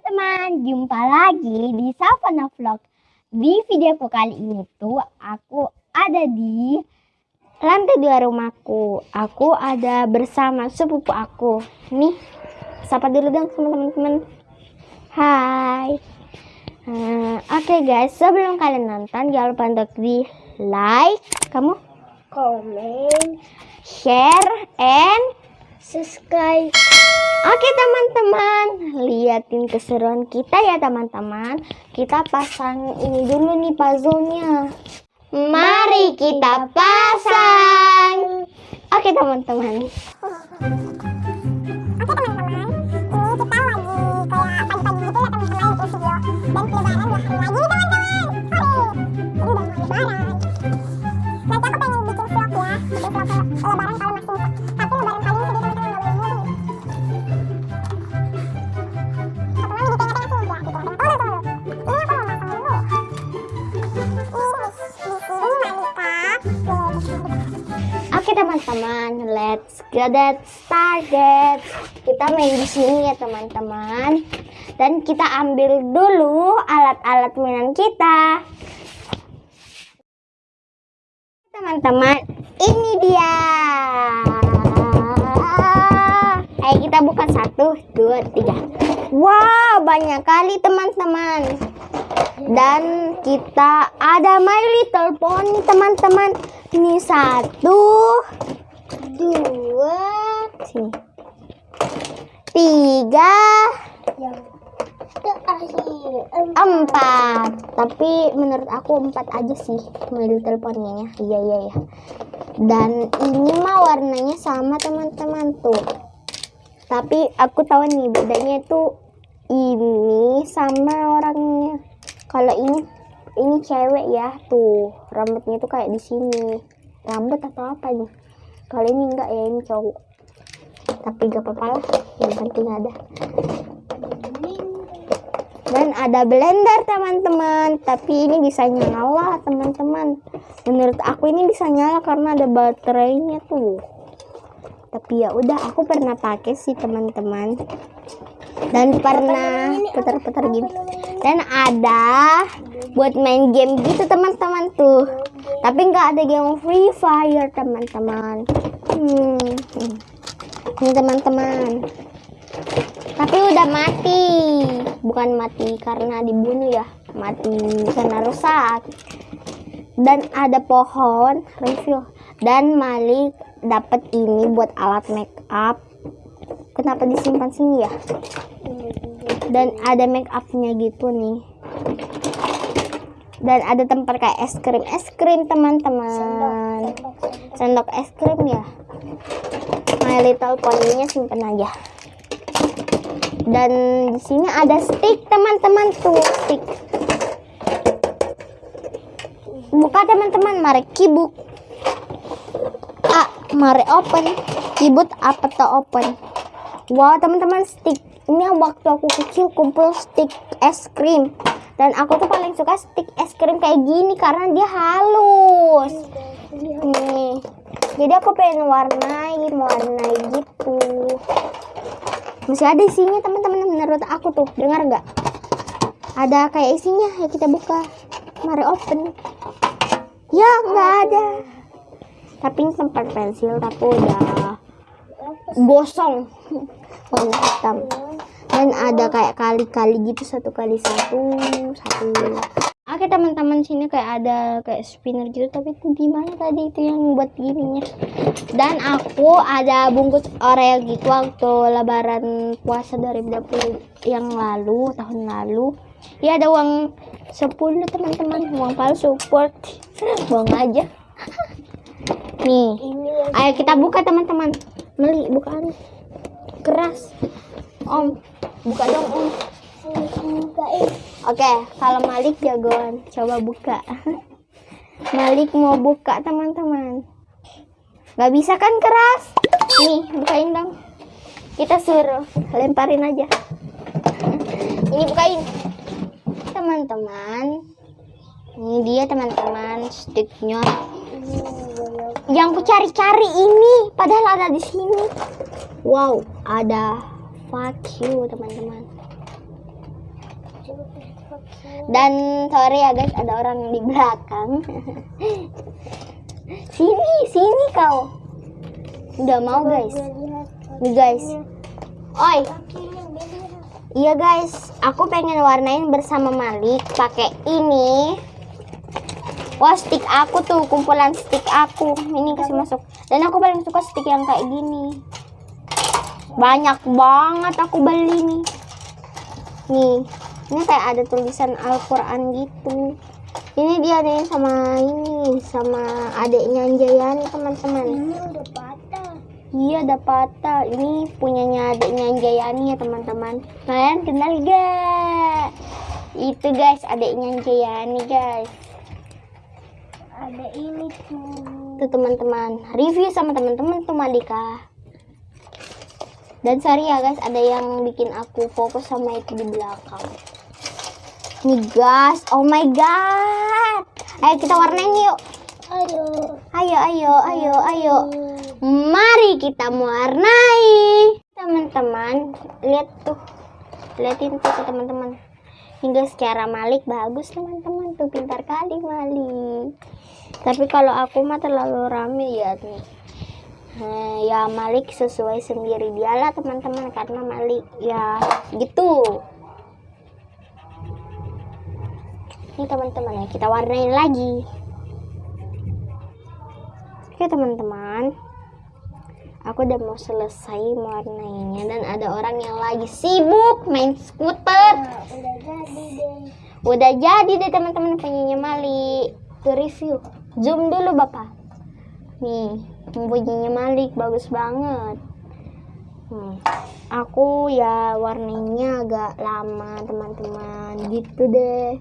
teman-teman, jumpa lagi di Savana Vlog. Di videoku kali ini tuh aku ada di lantai dua rumahku. Aku ada bersama sepupu aku. Nih, sapa dulu dong teman-teman. Hai. Uh, Oke okay guys, sebelum kalian nonton jangan lupa untuk di like, kamu komen, share, and subscribe. Oke teman-teman, liatin keseruan kita ya teman-teman. Kita pasang ini dulu nih puzzle-nya. Mari kita pasang. Oke teman-teman. Oke teman-teman, ini kita lagi kayak pagi-pagi gitu ya teman-teman bikin video. Dan lebaran dua hari lagi teman-teman. Ini udah mau lebaran. Teman-teman, let's get started. Kita main di sini ya teman-teman. Dan kita ambil dulu alat-alat mainan kita. Teman-teman, ini dia. Ayo kita buka satu, dua, tiga. Wow, banyak kali teman-teman. Dan kita ada My Little Pony teman-teman. Ini satu, dua, tiga, empat. Tapi menurut aku empat aja sih My Little Pony-nya. Iya iya ya. Dan ini mah warnanya sama teman-teman tuh. Tapi aku tahu nih bedanya itu ini sama orangnya. Kalau ini ini cewek ya tuh. Rambutnya tuh kayak di sini. Rambut atau apa nih? Kalau ini enggak ya ini cowok. Tapi gak apa-apa lah yang penting ada. Dan ada blender teman-teman. Tapi ini bisa nyala teman-teman. Menurut aku ini bisa nyala karena ada baterainya tuh. Tapi ya udah aku pernah pakai sih teman-teman. Dan pernah putar-putar gini dan ada buat main game gitu teman-teman tuh. Tapi nggak ada game free fire teman-teman. Hmm. hmm. ini teman-teman. Tapi udah mati. Bukan mati karena dibunuh ya. Mati karena rusak. Dan ada pohon review dan Malik dapat ini buat alat make up. Kenapa disimpan sini ya dan ada make upnya gitu nih. Dan ada tempat kayak es krim. Es krim teman-teman. Sendok es krim ya. My Little Pony-nya simpen aja. Dan di sini ada stick teman-teman. Tuh stick. Buka teman-teman. Mari kibuk. Ah mari open. Kibut apa tuh open? Wow teman-teman stick ini yang waktu aku kecil kumpul stick es krim. Dan aku tuh paling suka stick es krim kayak gini karena dia halus. Nih. Jadi aku pengen warnai warnai gitu. Masih ada isinya teman-teman menurut aku tuh. Dengar nggak? Ada kayak isinya. Ya kita buka. Mari open. Ya nggak ada. Tapi ini tempat pensil tapi udah gosong. Warna hitam dan ada kayak kali-kali gitu satu kali satu satu. Oke teman-teman sini kayak ada kayak spinner gitu tapi itu di mana tadi itu yang buat gininya? Dan aku ada bungkus oreo gitu waktu lebaran puasa 2020 yang lalu tahun lalu. Ya ada uang 10 teman-teman uang palsu support. Buang aja. Nih ayo kita buka teman-teman. Meli bukaan. Keras. Om buka dong om. Oke kalau Malik jagoan coba buka. Malik mau buka teman-teman. Nggak bisa kan keras? Nih bukain dong. Kita suruh lemparin aja. Ini bukain. Teman-teman ini dia teman-teman sticknya. Yang ku cari-cari ini padahal ada di sini. Wow ada fuck you teman-teman Dan sorry ya guys, ada orang di belakang. sini, sini kau. Udah mau guys. Nih guys. Oi. Iya guys, aku pengen warnain bersama Malik pakai ini. Wah, stick aku tuh, kumpulan stick aku. Ini kasih masuk. Dan aku paling suka stick yang kayak gini. Banyak banget aku beli nih. Nih, ini kayak ada tulisan Al-Quran gitu. Ini dia nih sama ini, sama adiknya Anjayani teman-teman. Ini udah patah. Iya dapat Ini punyanya adiknya Anjayani ya teman-teman. Kalian kenal gak? Itu guys adiknya Anjayani guys. Ada ini tuh. Tuh teman-teman. Review sama teman-teman tuh Malika. Dan sorry ya guys ada yang bikin aku fokus sama itu di belakang. Nih guys, oh my god. Ayo kita warnain yuk. Ayo, ayo, ayo, ayo. Mari kita mewarnai. Teman-teman, lihat tuh. Liatin tuh ke teman-teman. Hingga secara Malik bagus teman-teman tuh pintar kali Malik. Tapi kalau aku mah terlalu rame ya nih. Eh, ya Malik sesuai sendiri dialah teman-teman karena Malik ya gitu. Ini teman-teman ya kita warnain lagi. Oke teman-teman, aku udah mau selesai mewarnainya dan ada orang yang lagi sibuk main skuter. Nah, udah jadi deh. Udah jadi deh teman-teman punyanya Malik. Tuh review. Zoom dulu bapak nih bunyinya Malik bagus banget. Hmm. aku ya warnanya agak lama teman-teman. Gitu deh.